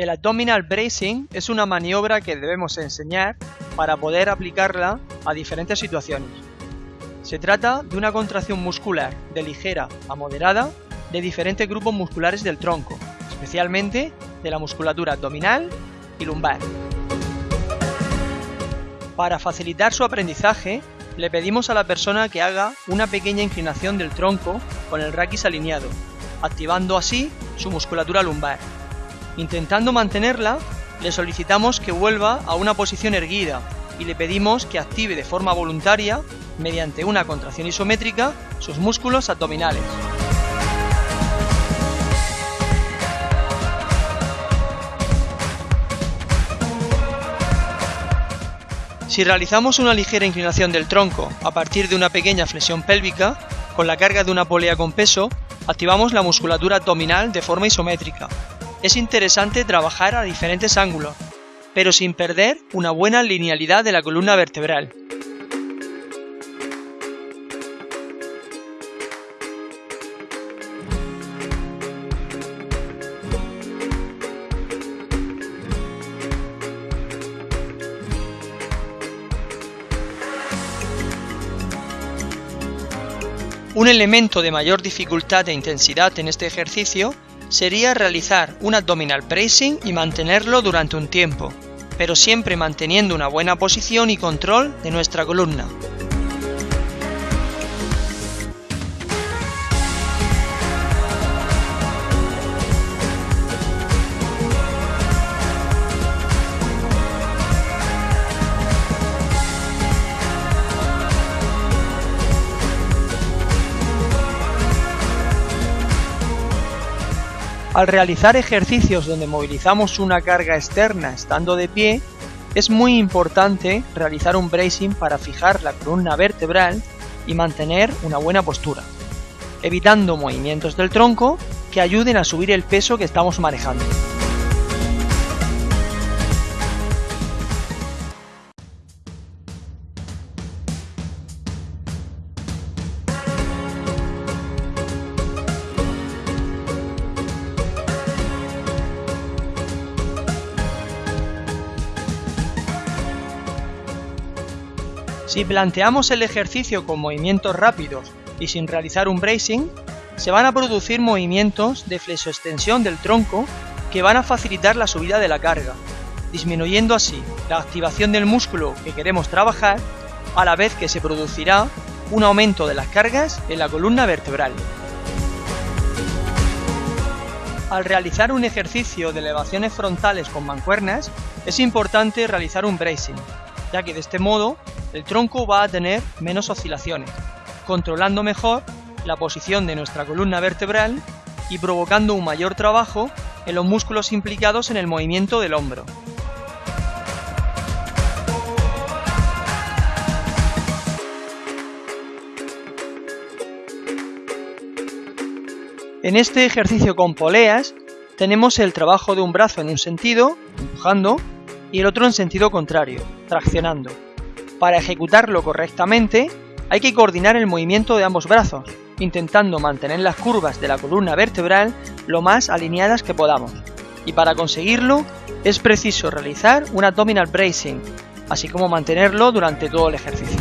El abdominal bracing es una maniobra que debemos enseñar para poder aplicarla a diferentes situaciones. Se trata de una contracción muscular de ligera a moderada de diferentes grupos musculares del tronco, especialmente de la musculatura abdominal y lumbar. Para facilitar su aprendizaje, le pedimos a la persona que haga una pequeña inclinación del tronco con el raquis alineado, activando así su musculatura lumbar. Intentando mantenerla, le solicitamos que vuelva a una posición erguida y le pedimos que active de forma voluntaria, mediante una contracción isométrica, sus músculos abdominales. Si realizamos una ligera inclinación del tronco a partir de una pequeña flexión pélvica, con la carga de una polea con peso, activamos la musculatura abdominal de forma isométrica, es interesante trabajar a diferentes ángulos, pero sin perder una buena linealidad de la columna vertebral. Un elemento de mayor dificultad e intensidad en este ejercicio sería realizar un abdominal bracing y mantenerlo durante un tiempo, pero siempre manteniendo una buena posición y control de nuestra columna. Al realizar ejercicios donde movilizamos una carga externa estando de pie, es muy importante realizar un bracing para fijar la columna vertebral y mantener una buena postura, evitando movimientos del tronco que ayuden a subir el peso que estamos manejando. Si planteamos el ejercicio con movimientos rápidos y sin realizar un bracing, se van a producir movimientos de flexoextensión del tronco que van a facilitar la subida de la carga, disminuyendo así la activación del músculo que queremos trabajar, a la vez que se producirá un aumento de las cargas en la columna vertebral. Al realizar un ejercicio de elevaciones frontales con mancuernas, es importante realizar un bracing, ya que de este modo el tronco va a tener menos oscilaciones, controlando mejor la posición de nuestra columna vertebral y provocando un mayor trabajo en los músculos implicados en el movimiento del hombro. En este ejercicio con poleas tenemos el trabajo de un brazo en un sentido, empujando, y el otro en sentido contrario, traccionando. Para ejecutarlo correctamente, hay que coordinar el movimiento de ambos brazos, intentando mantener las curvas de la columna vertebral lo más alineadas que podamos. Y para conseguirlo, es preciso realizar un abdominal bracing, así como mantenerlo durante todo el ejercicio.